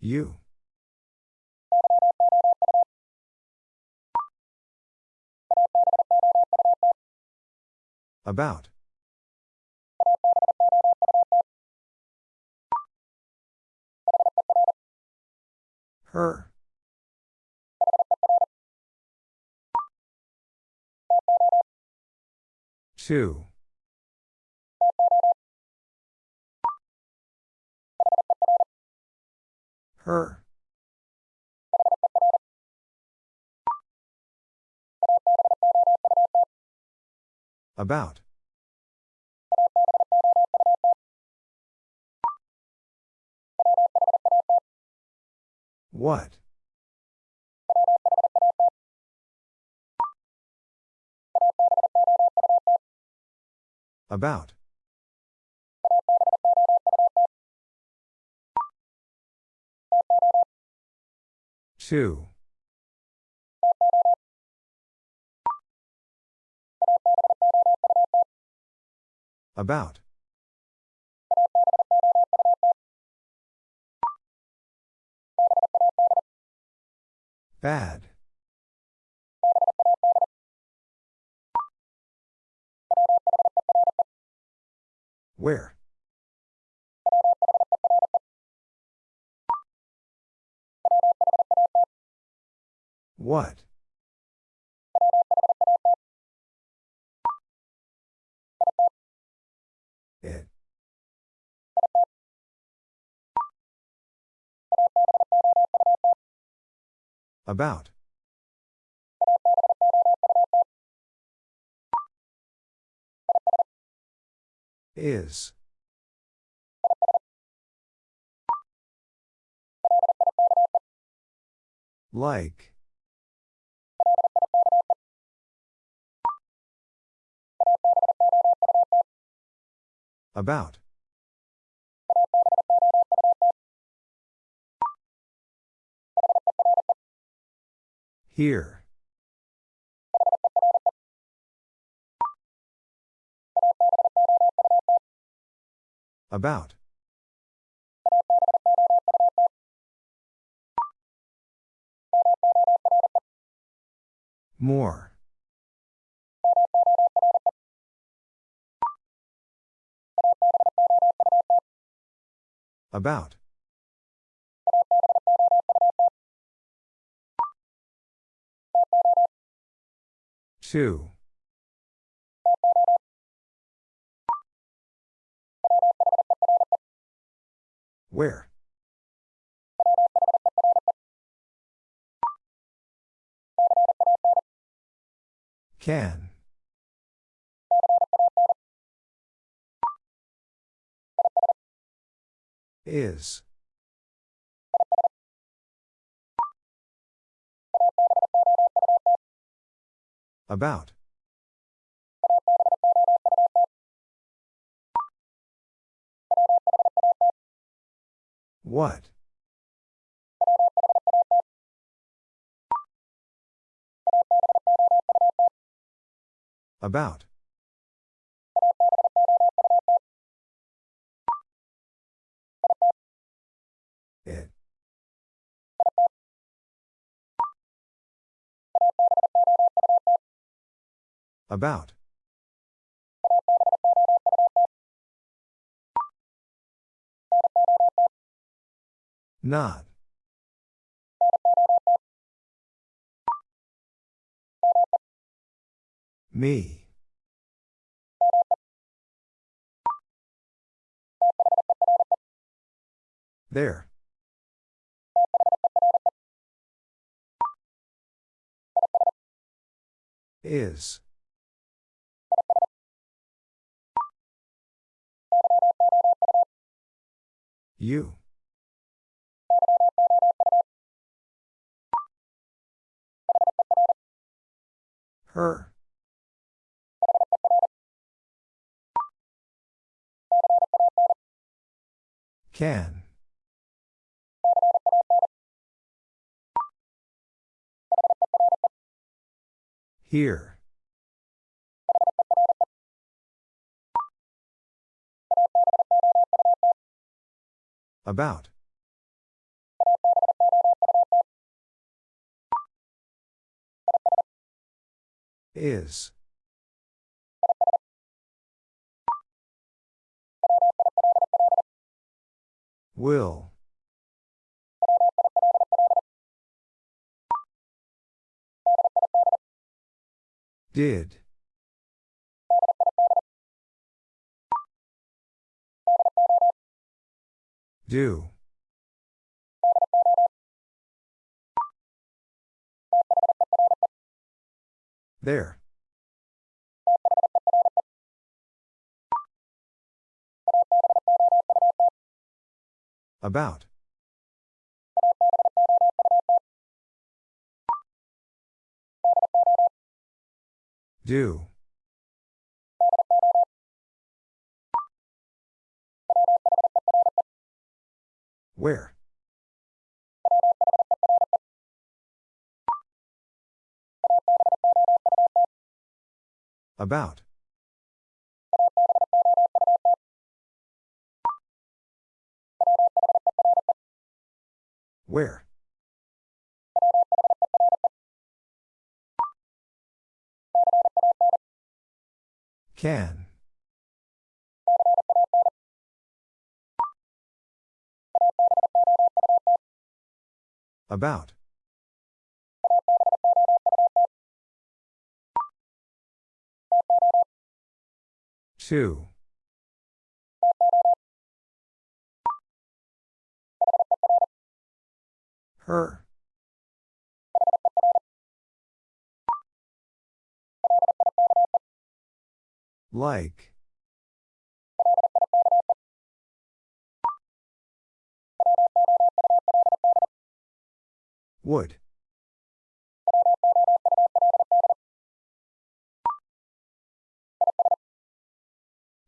You. About. Her. Two. Her. About. What? About. Two. About. Bad. Where? What? It. About. Is. Like. About. Here. About. More. About. Two. Where? Can. Is. About. What? About. About. Not. Me. There. Is. You. Her. Can. Here. About. Is. Will. Did. Do. There. About. Do. Where? About. Where? Can. About. Two. Her. Like. Would.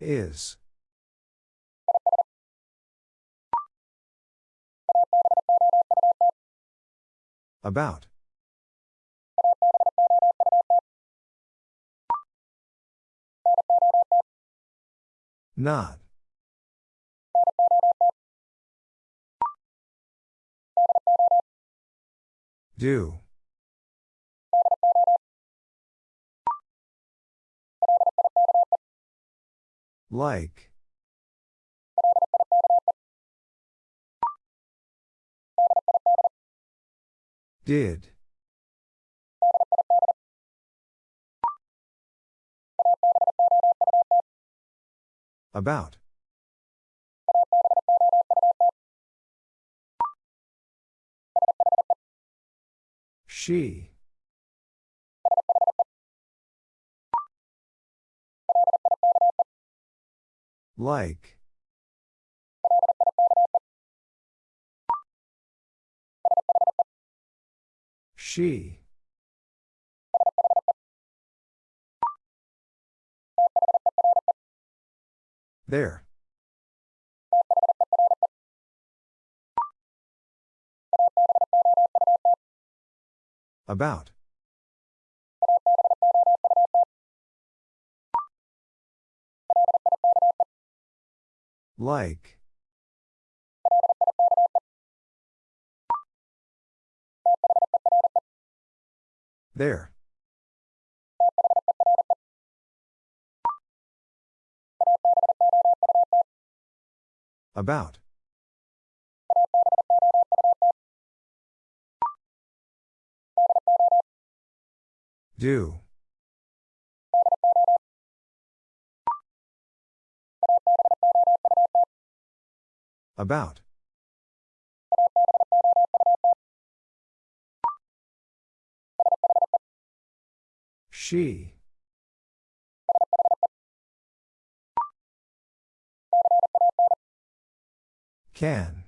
Is. About. Not. Do. Like. Did. About. She. Like. She. There. About. Like. There. About. Do. About. She. Can.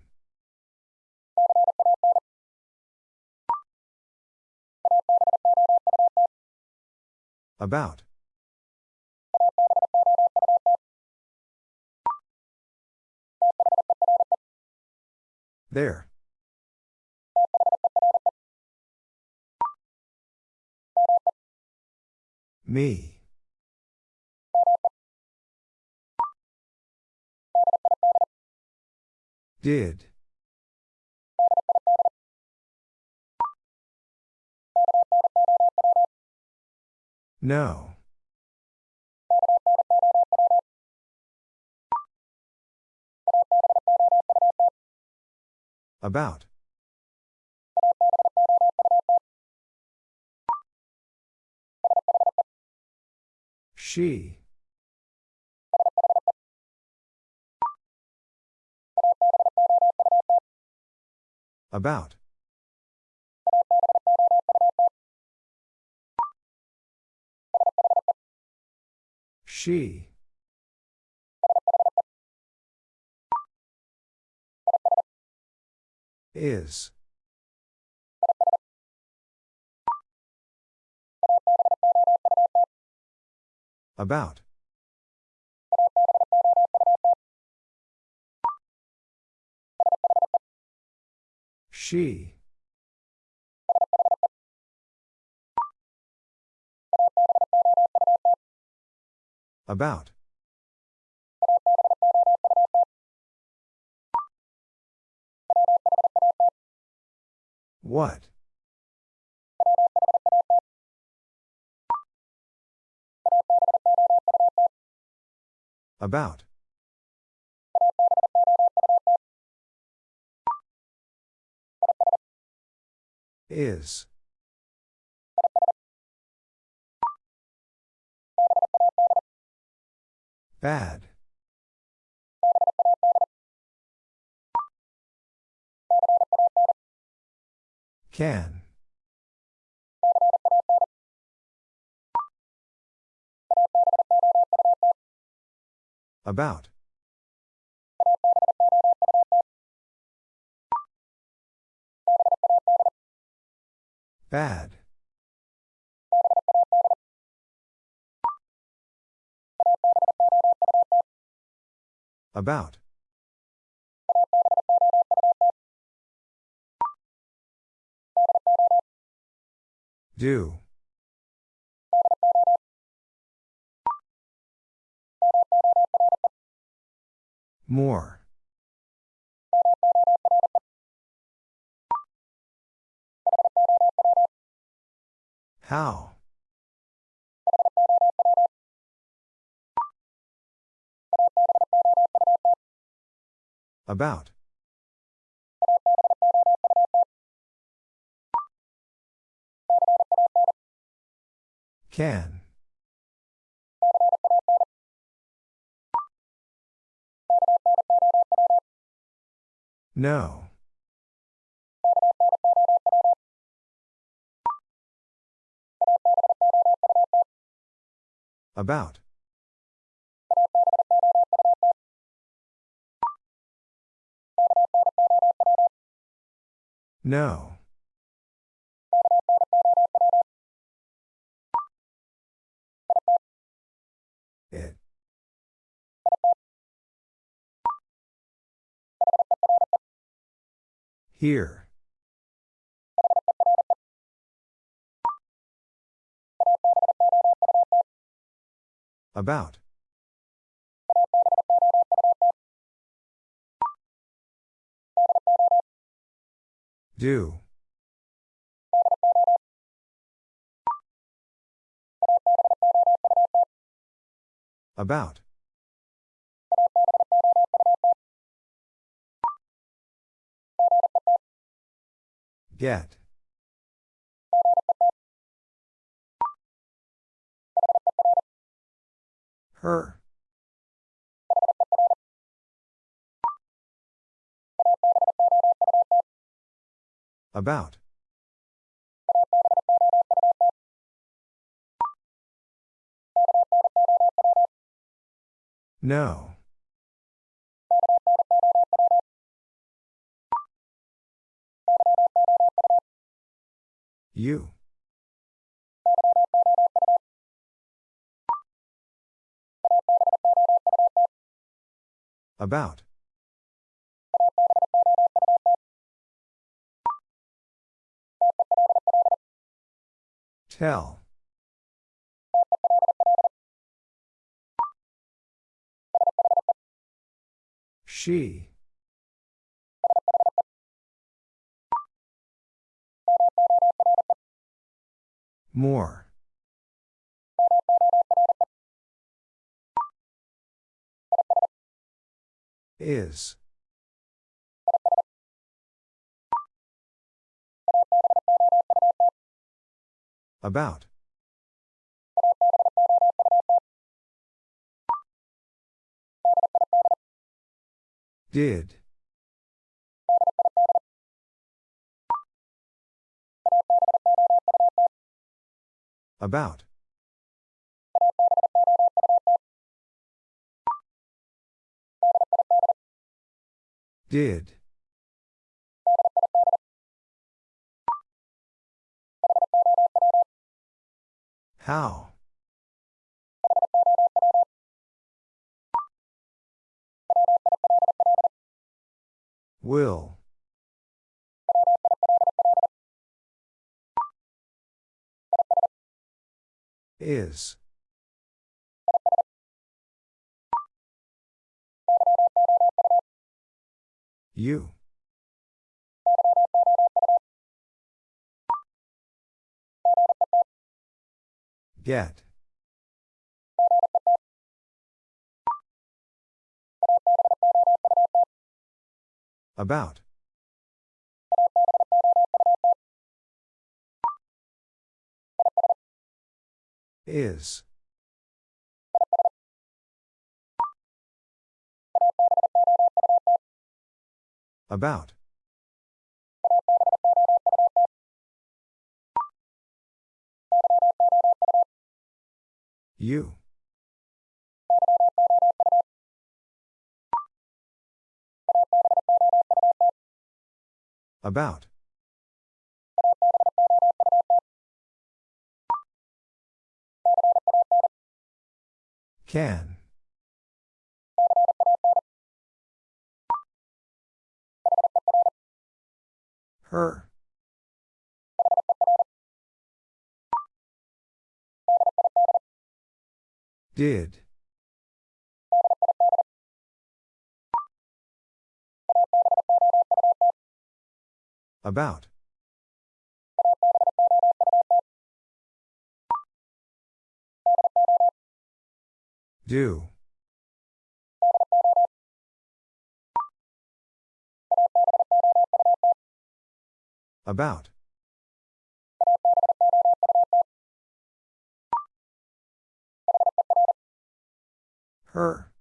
About. There. Me. Did. No. About. She. About. She. Is. About. She. About. What? About. Is. Bad. Can. About. Bad. About. Do. More. How? About. Can. No. About. No. It. Here. About. Do. About. Get. Her. About. No. You. About. Tell. She. More. Is. About. Did. About. Did. How? Will. Is. You. Get. About. Is. About. You. About. Can. Her. Did. About. Do. About. Her.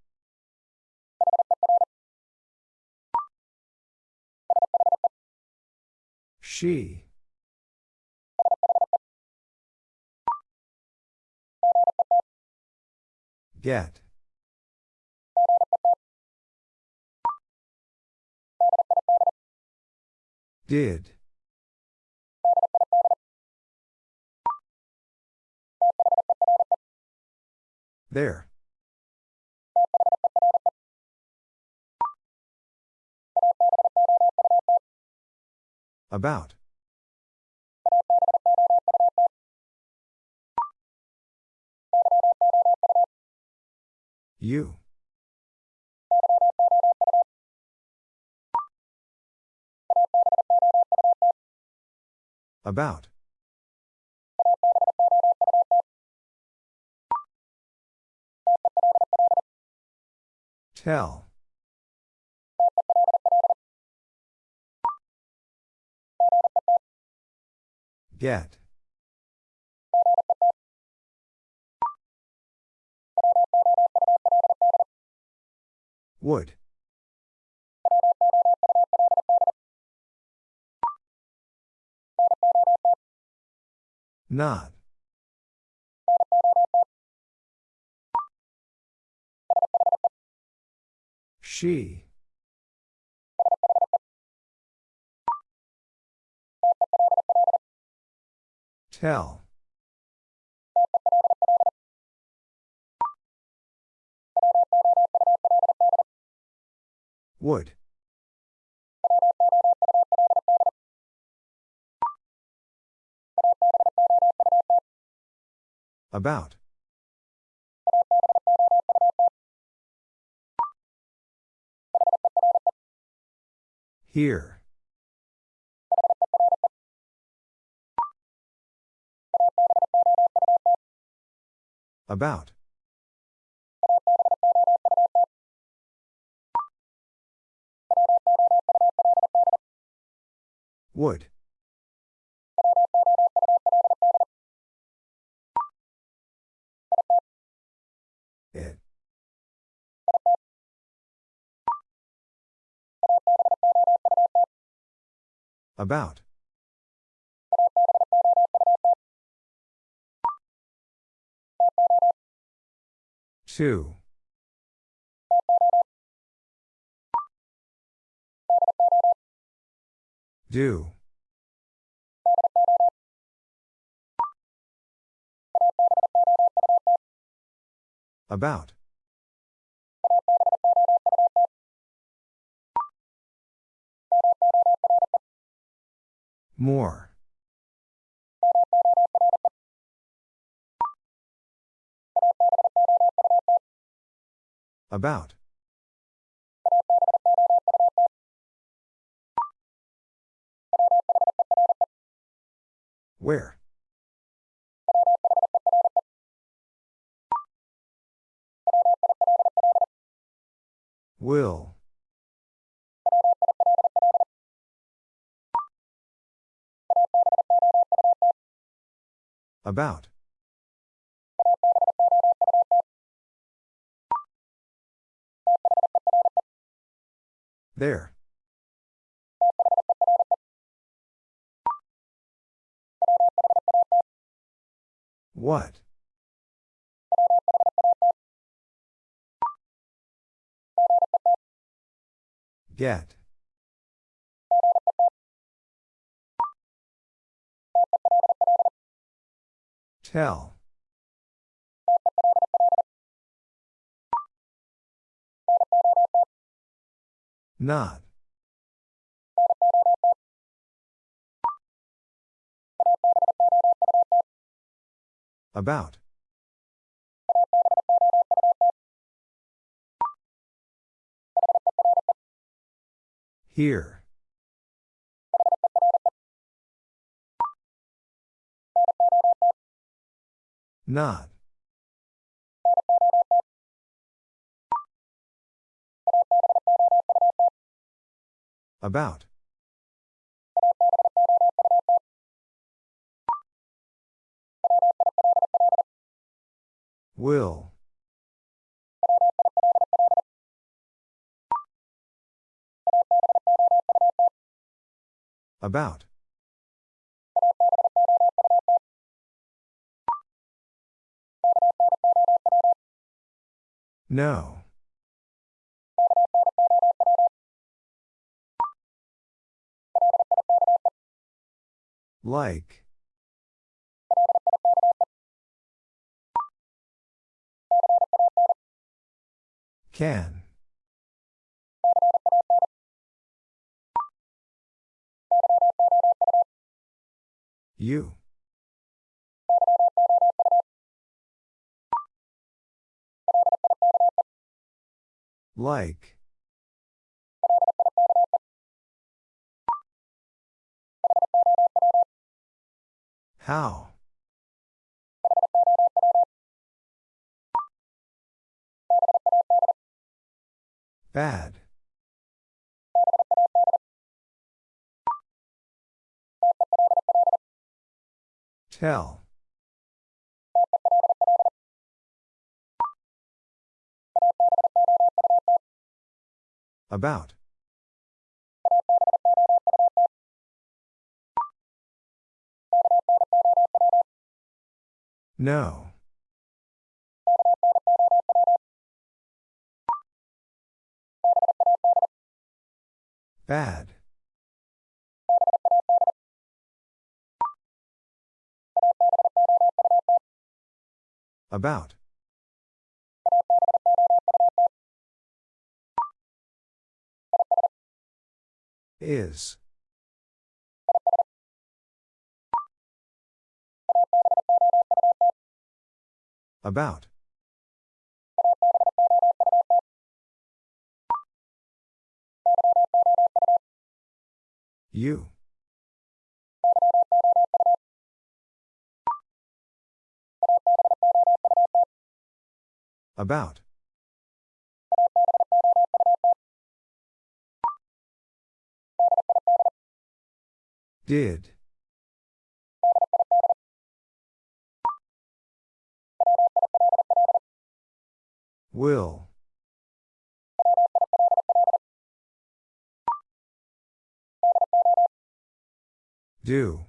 She. Get. Did. There. About. You. About. Tell. Get. Would. Not. She. Tell. Would. About. Here. About. Would. It. About. Two. Do. About. More. About. Where? Will. About. There. What? Get. Tell. Not. About. Here. Not. About. Will. About. No. Like. Can. You. Like. How? Bad. Tell. About. No. Bad. About. Is. About. You. About. Did. Will. Do.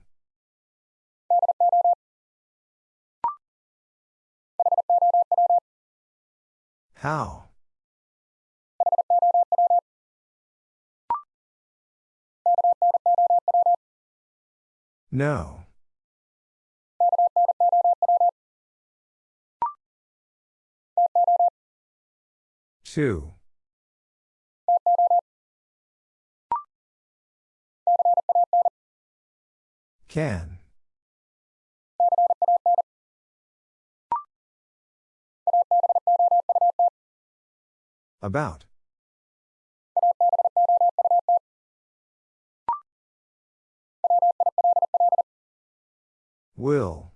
How? No. Two. Can. About. Will.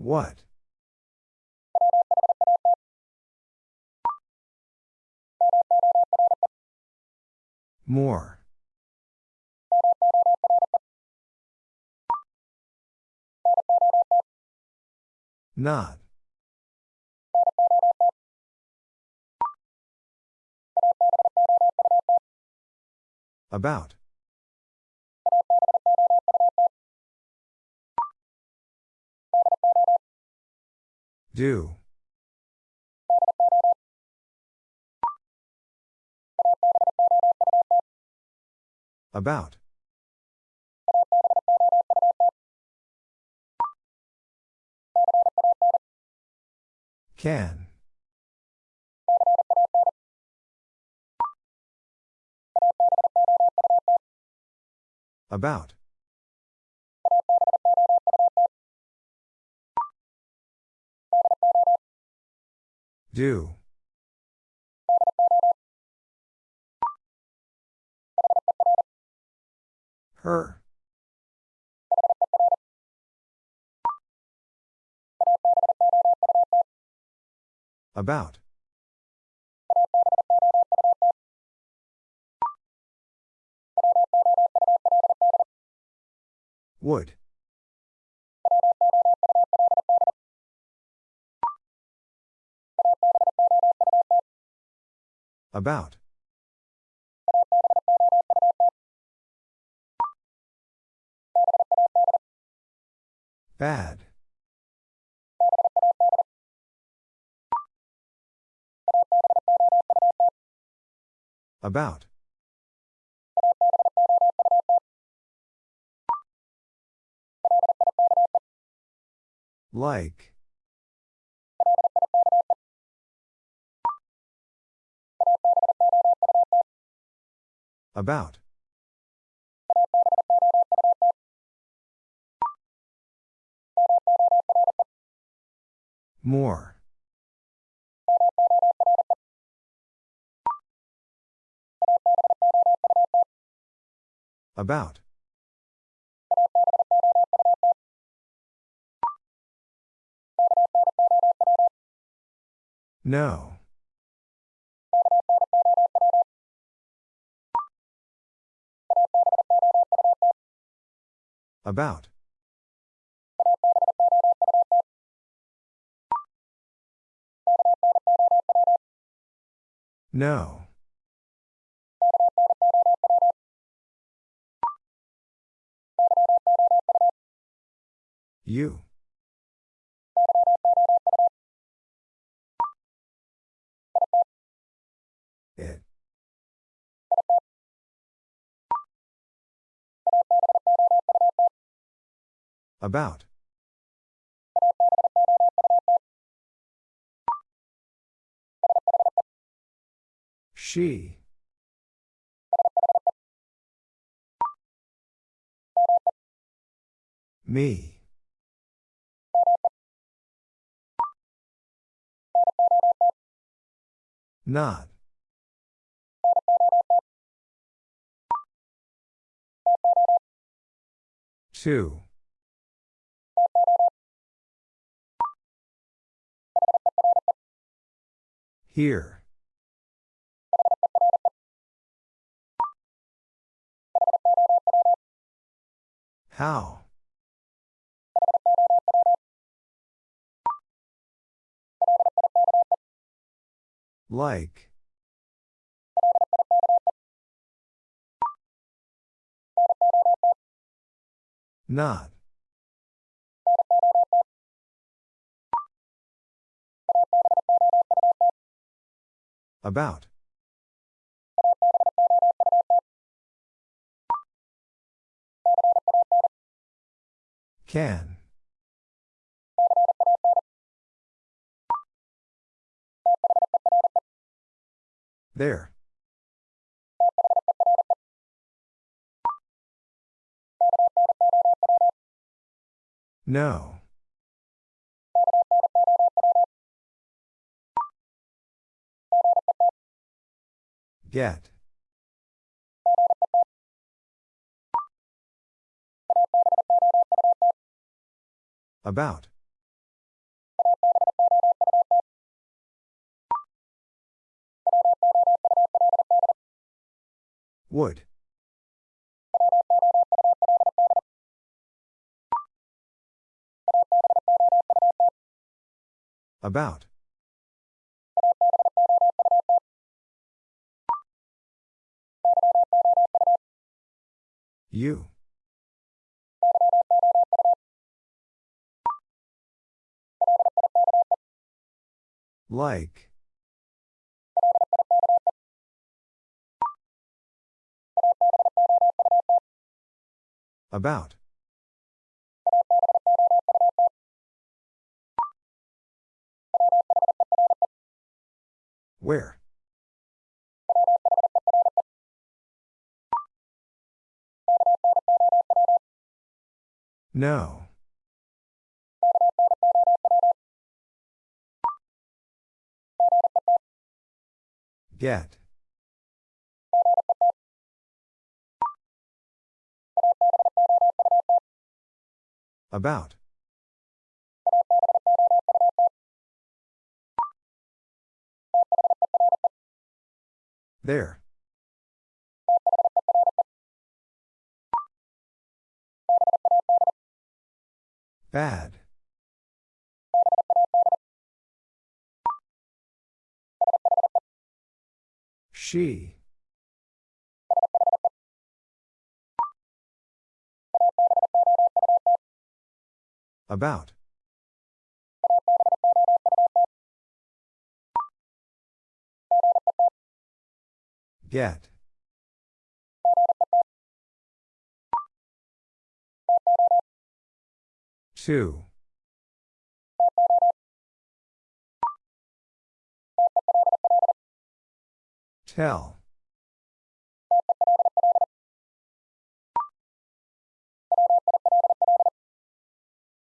What? More. Not. About. Do. About. Can. About. Do. Her. About. Would. About. Bad. About. Like. About. More. About. No. About. No. You. About. She. Me. Not. Two. Here. How? Like. Not. About. Can. There. No. Get. About. Would. About. You. Like. About. Where? No. Get. About. There. Bad. She. About. Get. Two. Tell.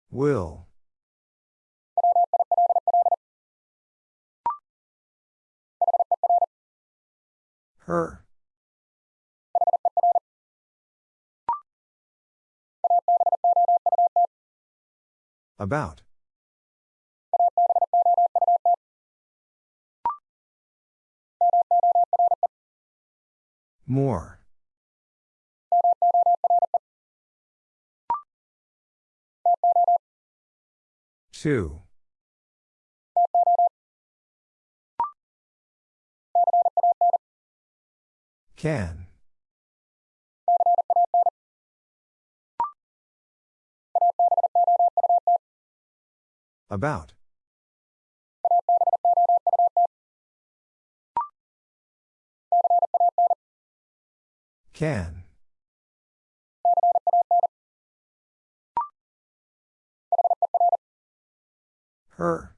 Will. Her. About. More. Two. Can. About. Can. Her.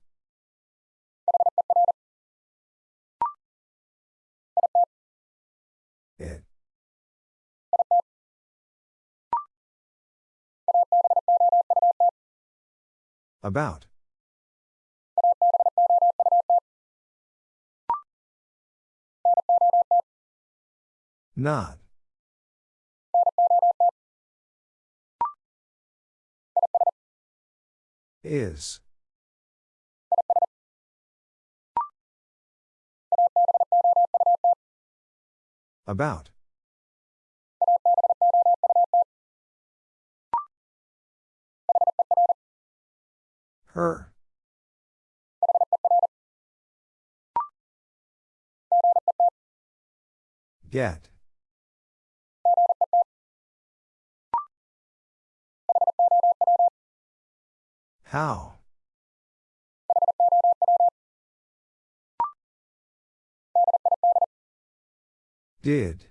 It. About. Not. Is. About. Her. Get. How? Did.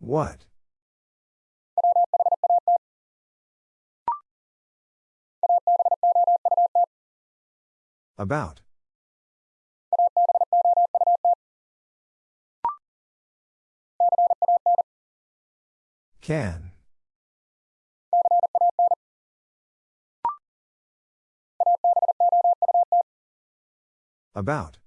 What? About. Can. About.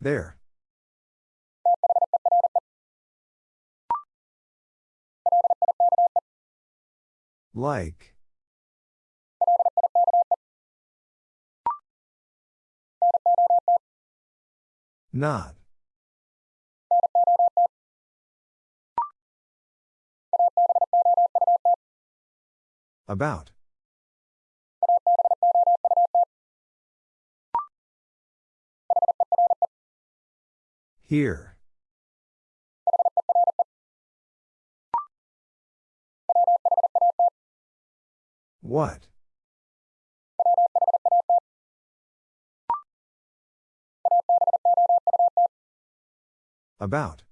There. Like. Not. About. Here. What? About.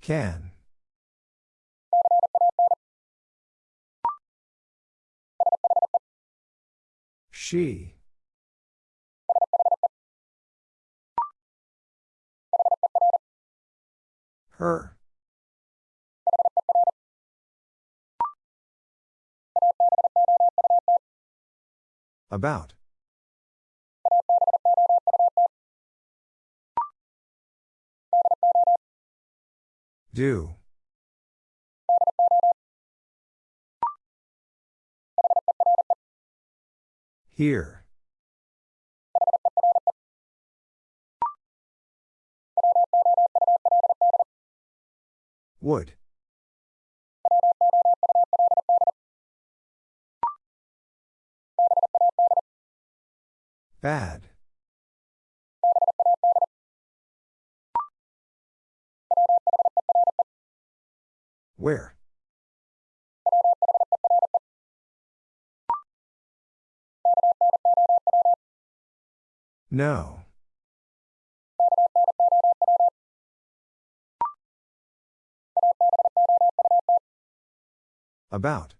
Can. She. Her. About. Do. Here. Would. Bad. Where? No. About.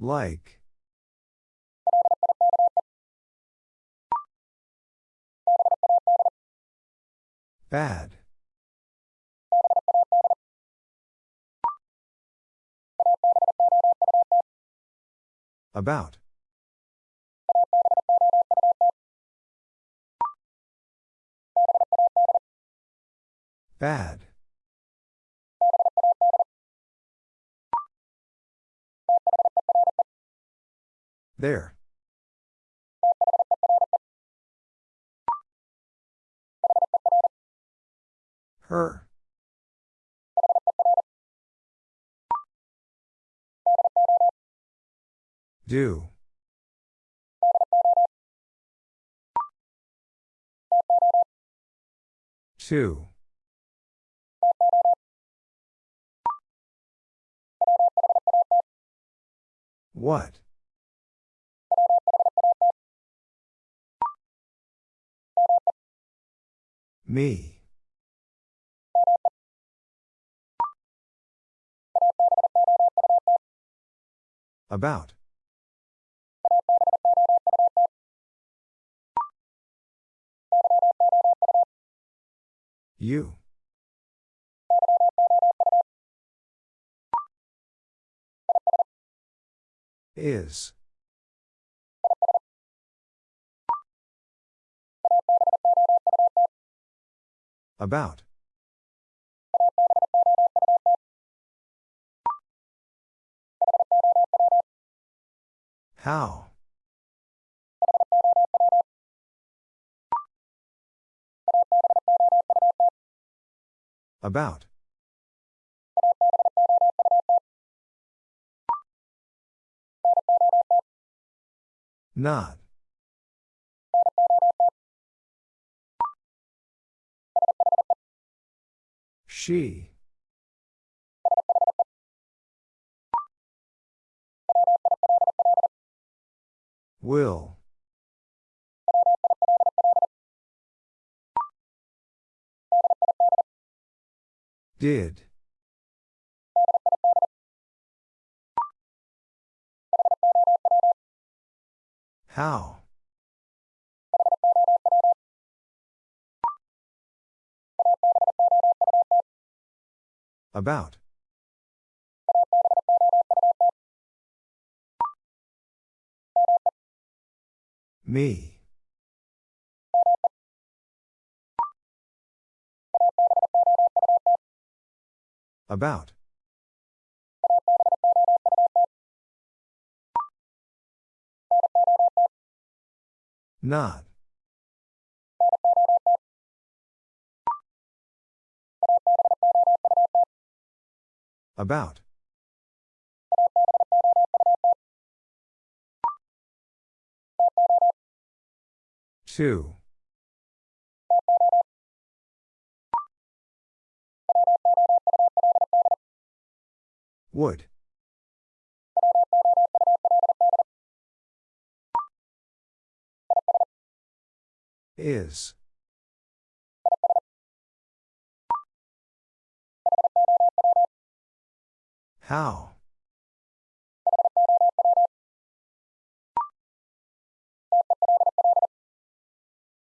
Like. Bad. About. Bad. There. Her. Do. Two. What? Me. About. You. Is. About. How? About. Not. She. Will. Did. How? About. Me. About. Not. About. Two. Would. Is. How?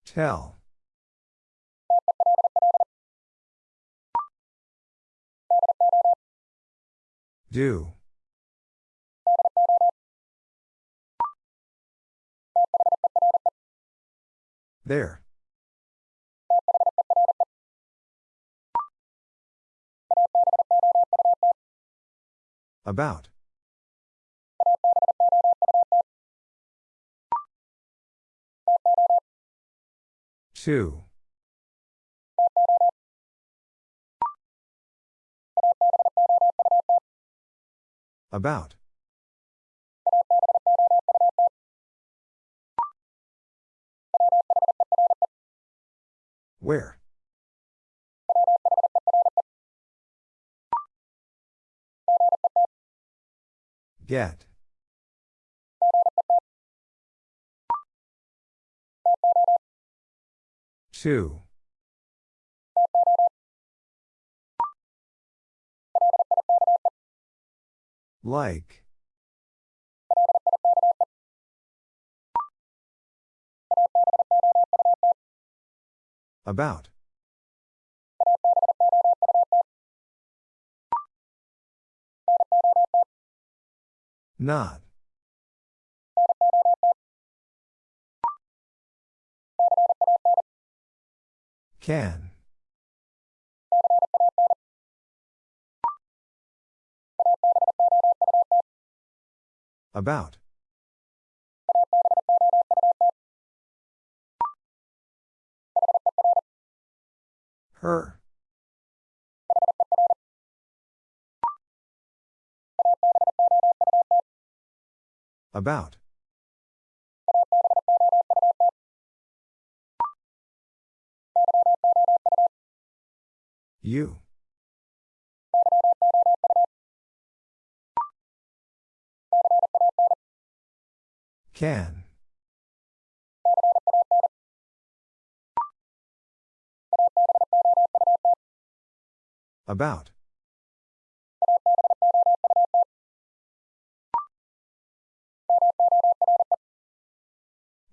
Tell. Do. There. About. Two. About. Where? Get. Two. Like. About. Not. Can. About. Her. About. You. Can. About.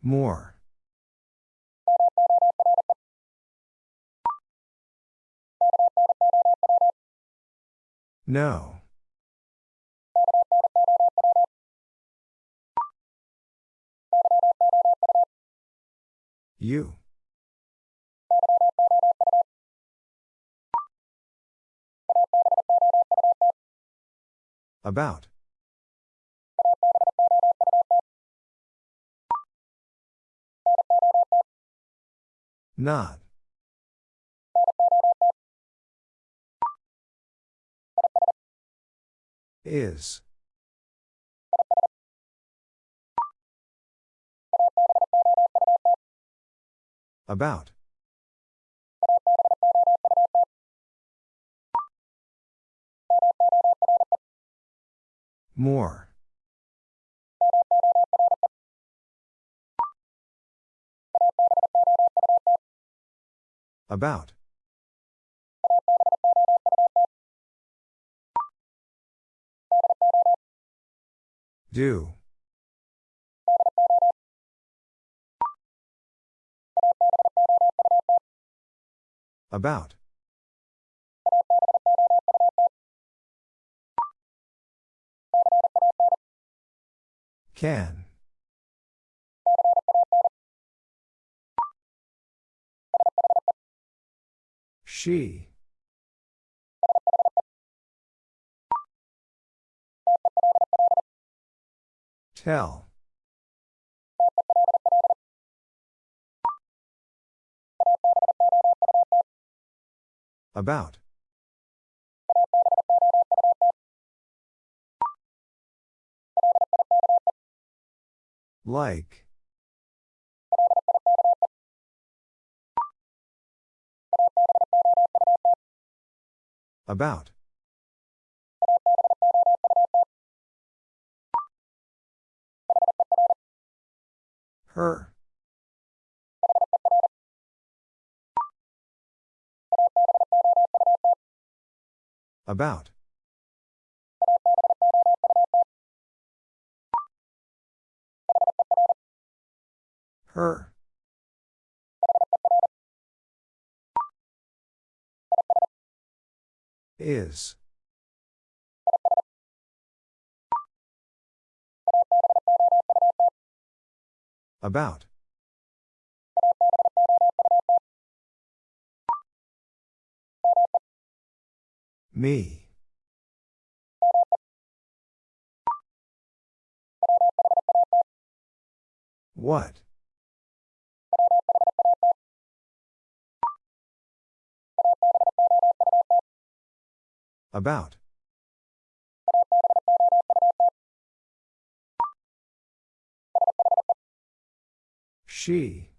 More. No. You. About. Not. Is. About. More. About. Do. About. Can. She. Tell. About. Like. About. Her. About. Her. Is. About. Me. What? About. She.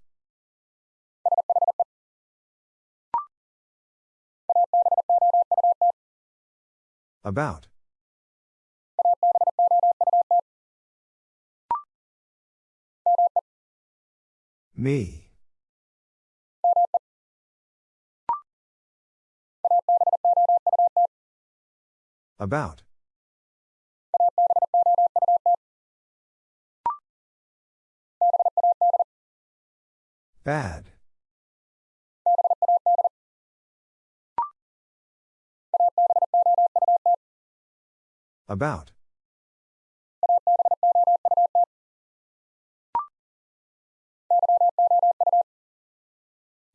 About. Me. About. Bad. About.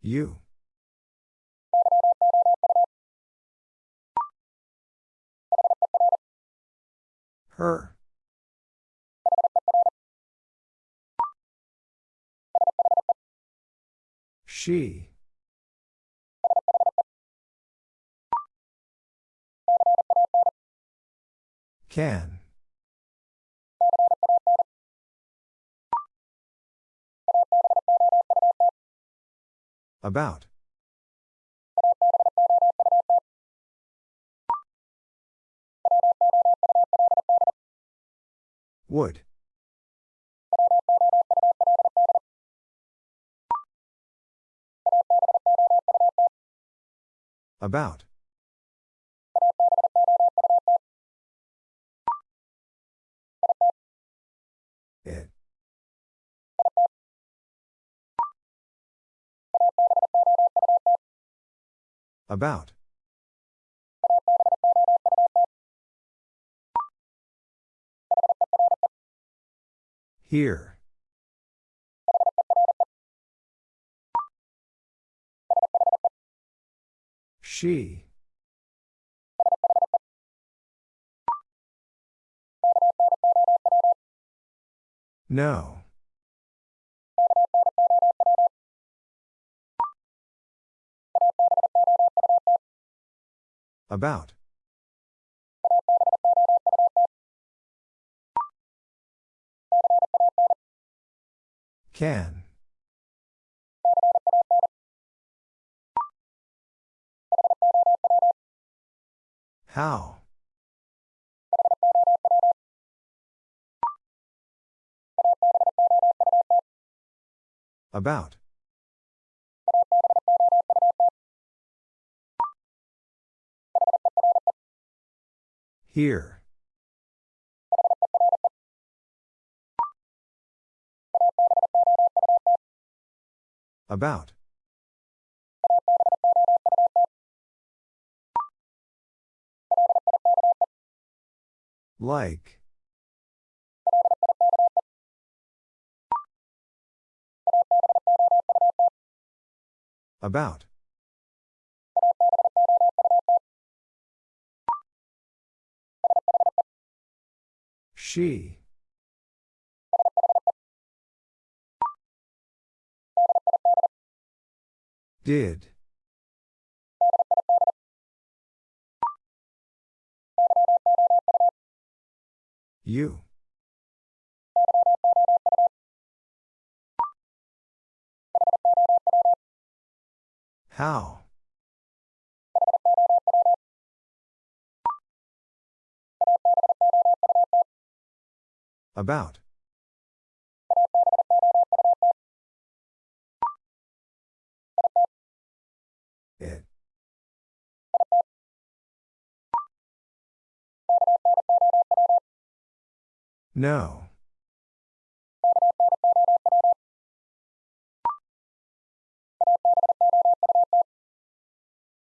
You. Her. She. Can. About. Would. About. It. About. Here. She. No. About. Can. How? About. Here. About. Like. About. She. Did. You. How? About. No.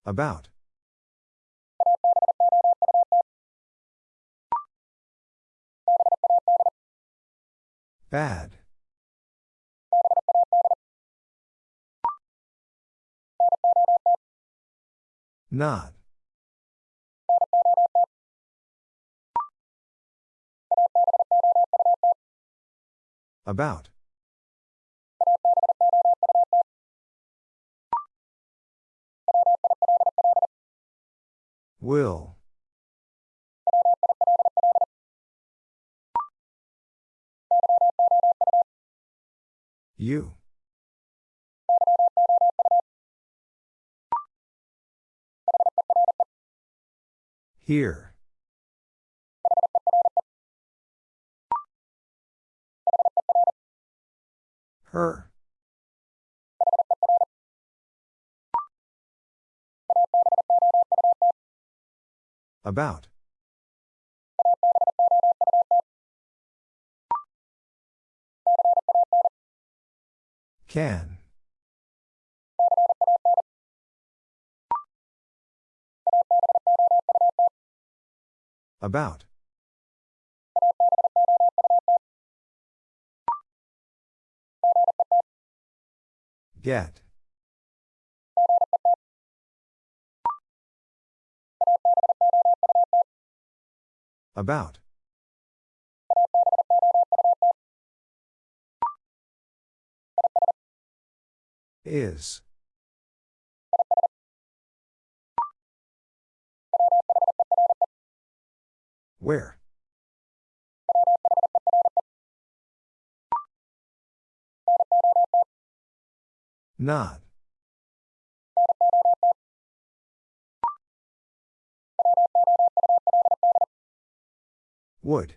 About. Bad. Not. About. Will. You. Here. Her. About. Can. About. Get. About. Is. Where? Not. Would.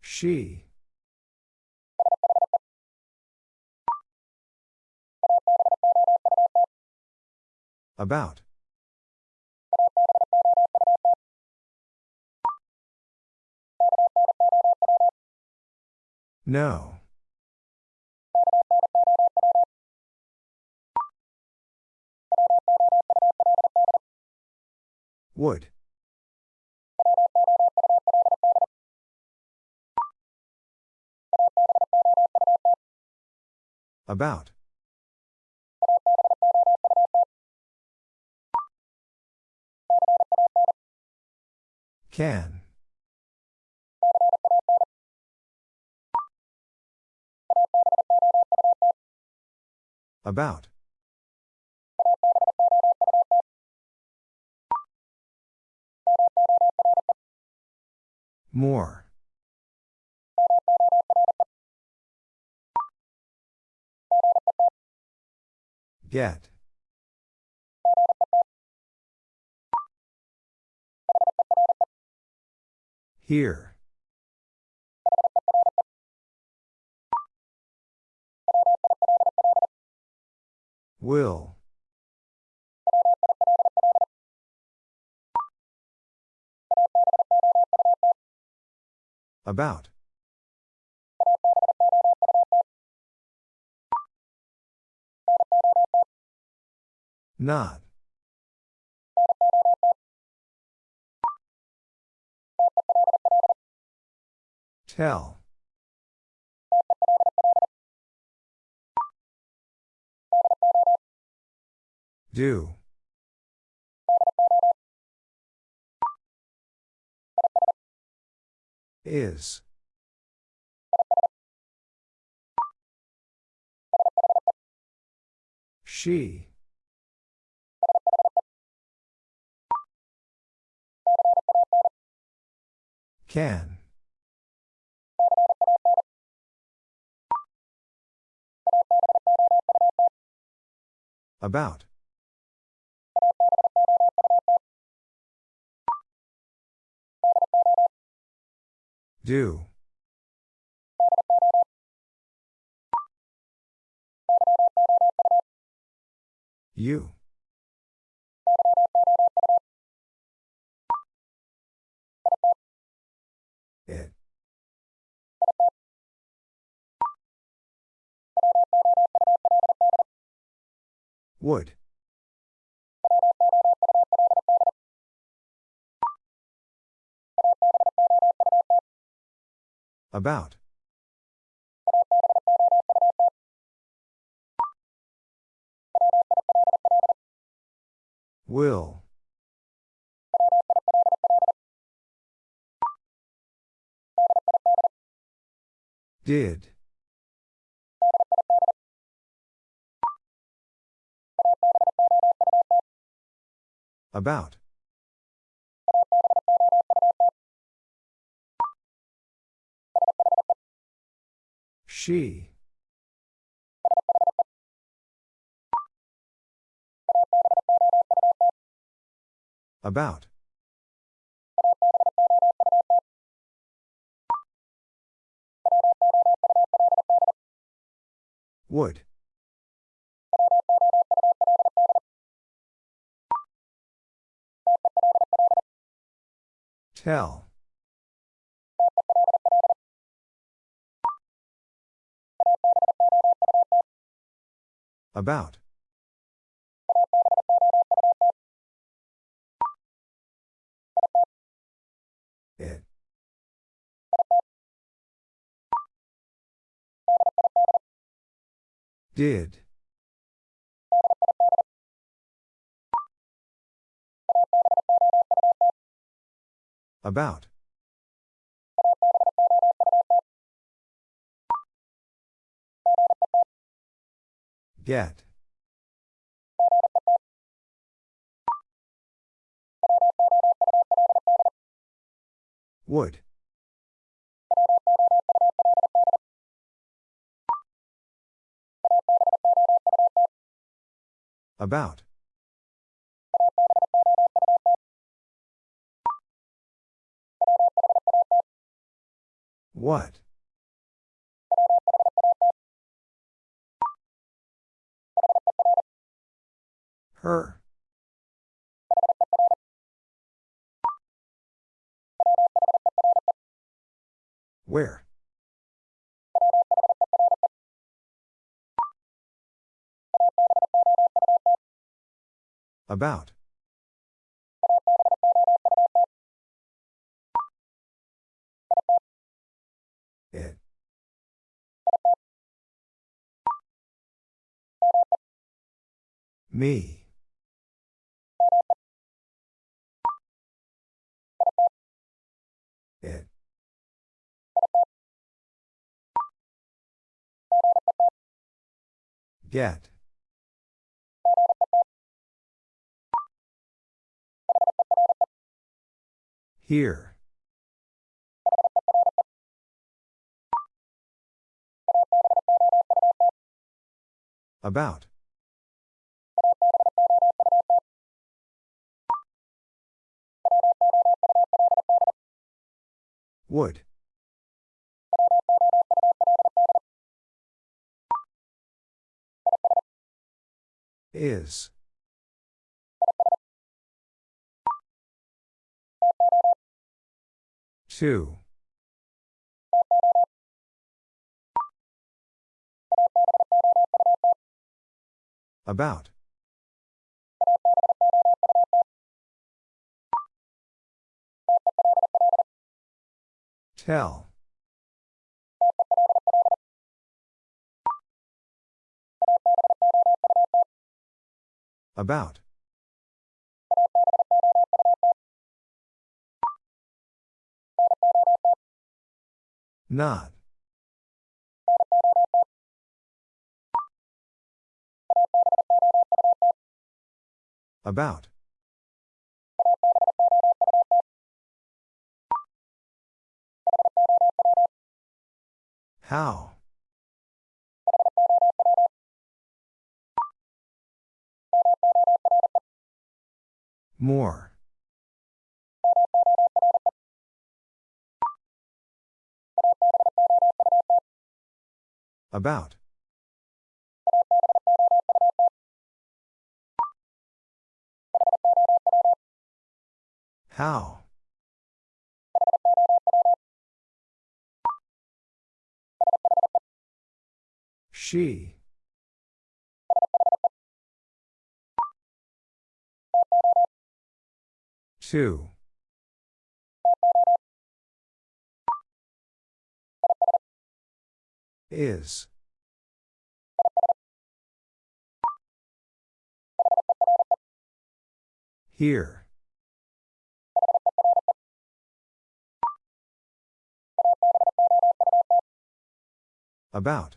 She. About. No. Would. About. Can. About. More. Get. Here. Will. About. Not. Tell. Do. Is. She. Can. About. Do. You. It. Would. About. Will. Did. About. She. About. Would. Tell. About. It. Did. About. Get. Would. About. What? Her. Where? About. It. Me. Get. Here. About. Would. Is. Two. About. Tell. About. Not. About. How? More. About. How? She. Two. Is. Here. About.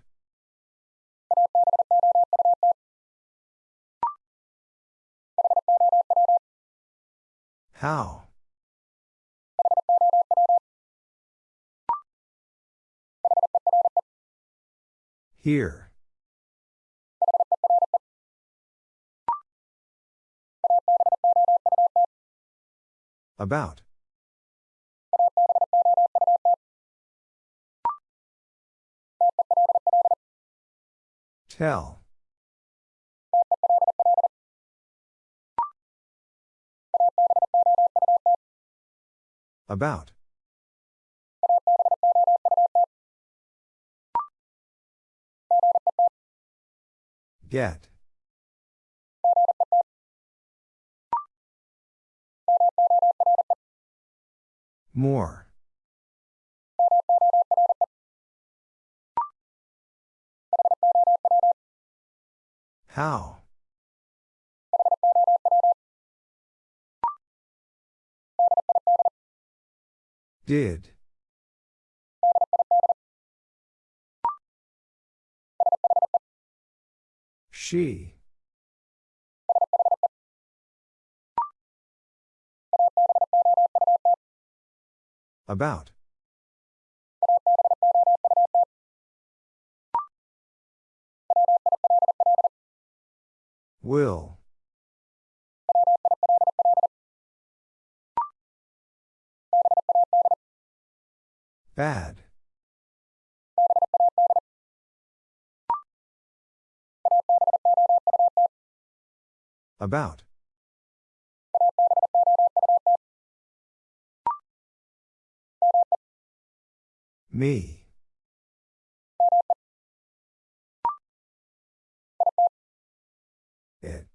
How? Here. About. Tell. About. Get. More. How? Did. She. About. Will. Bad. About. Me. It.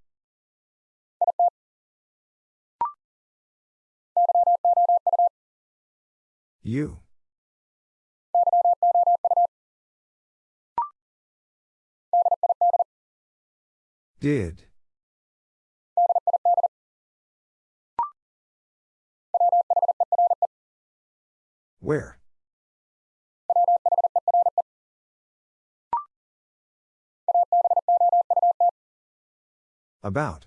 You. Did. Where? About.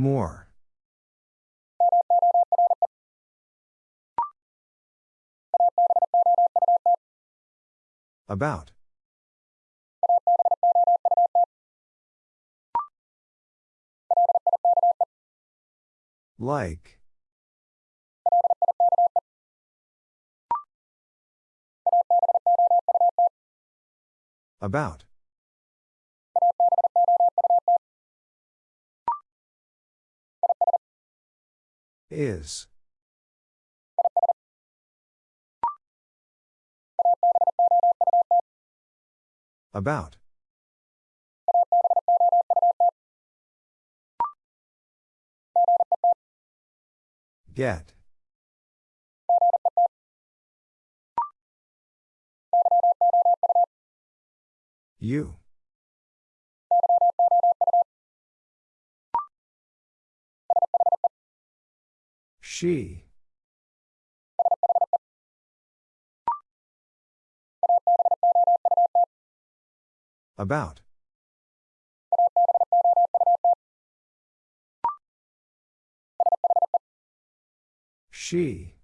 More. About. Like. About. Is. About. Get. You. She. About. She.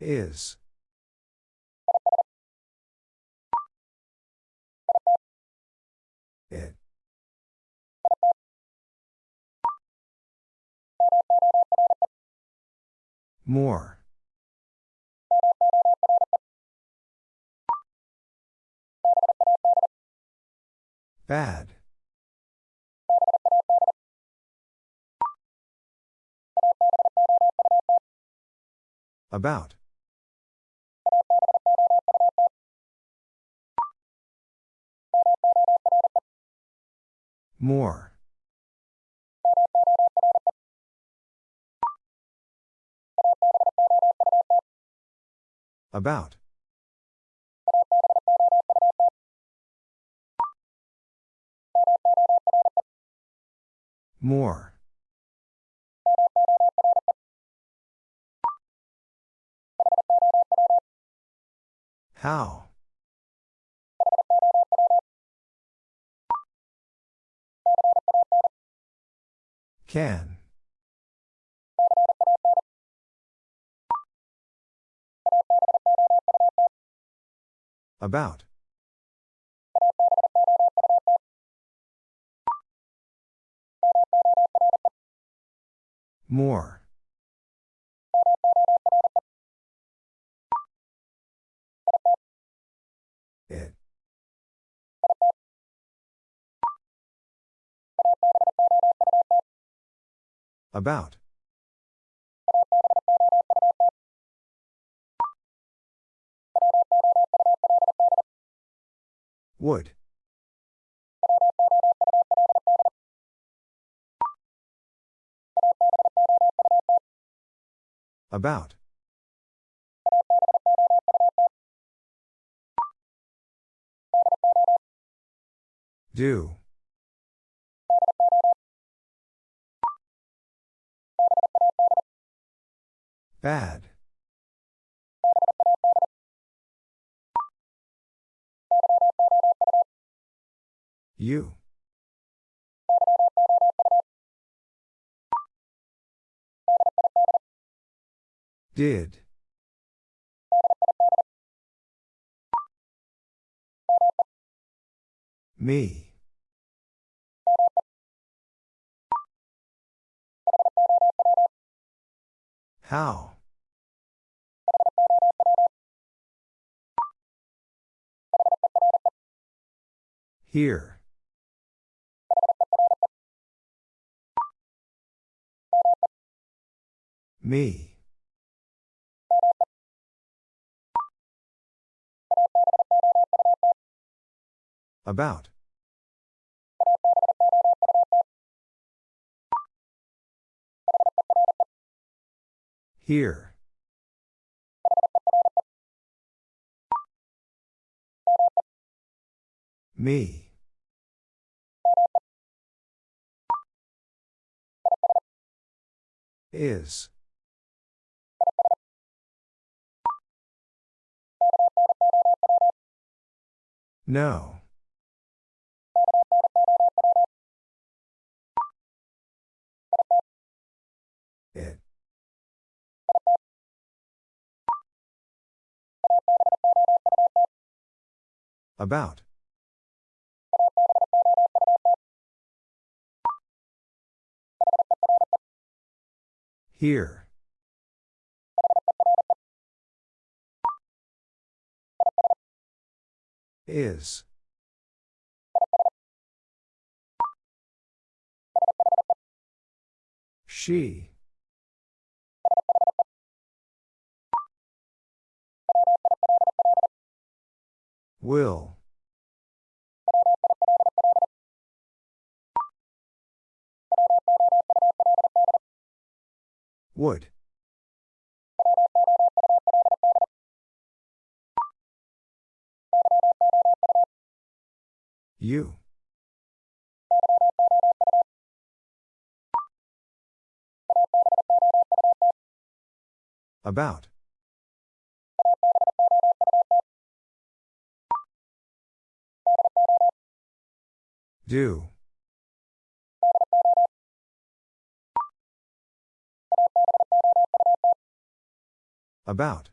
Is. More. Bad. About. More. About. More. How? Can. About. More. It. About. Would. About. Do. Bad. You. Did. Me. How? Here. Me. About. Here. Me. Is. No. It. About. Here. Is. She. Will. Would. You. About. Do. About.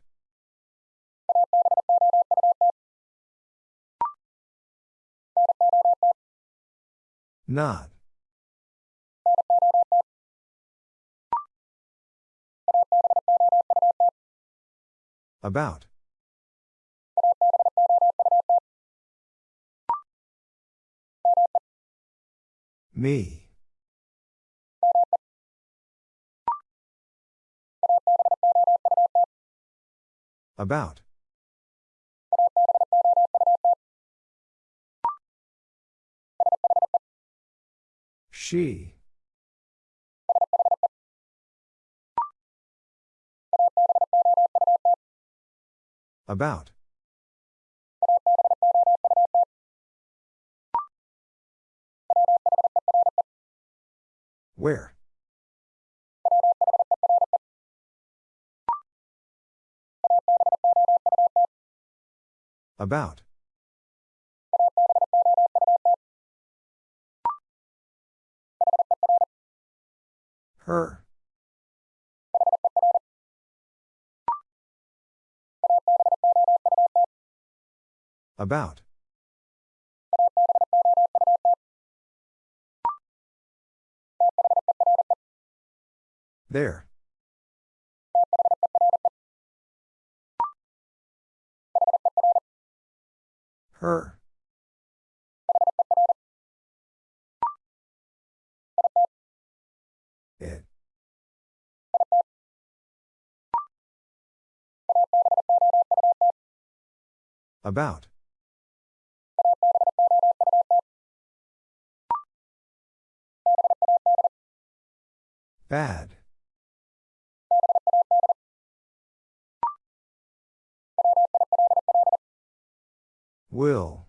Not. About. Me. About. She. About. Where? About. Her. About. There. Her. About. Bad. Will.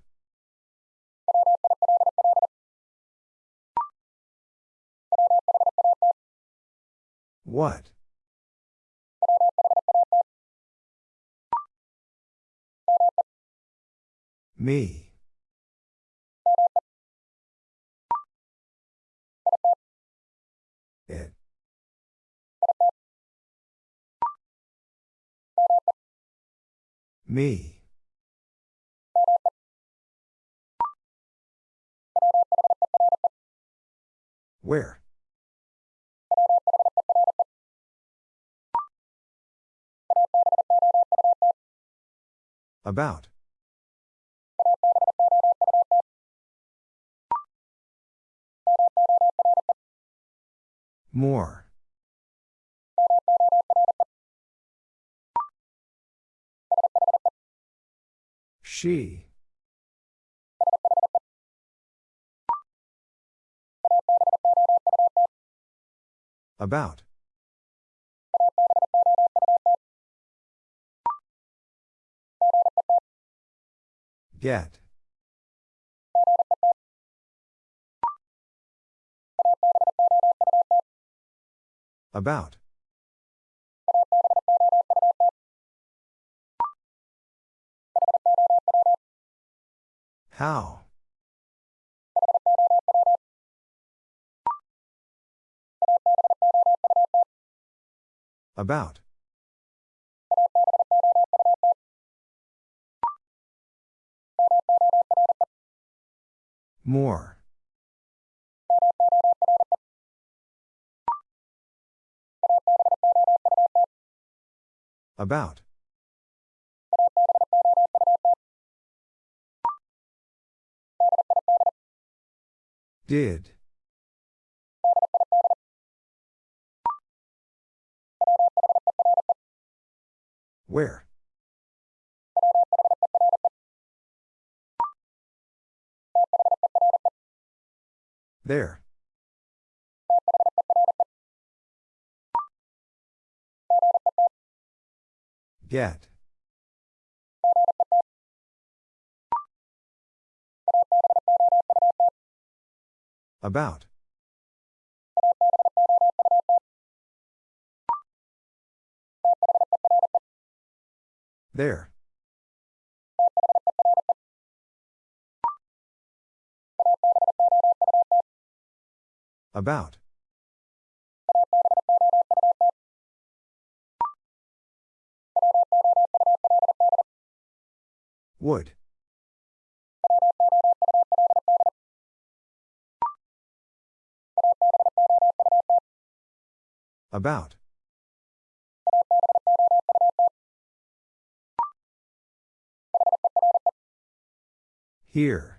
What? Me. It. Me. Where? About. More. She. About. Get. About. How? About. More. About. Did. Where? There. Get. About. There. About. Would. About. Here.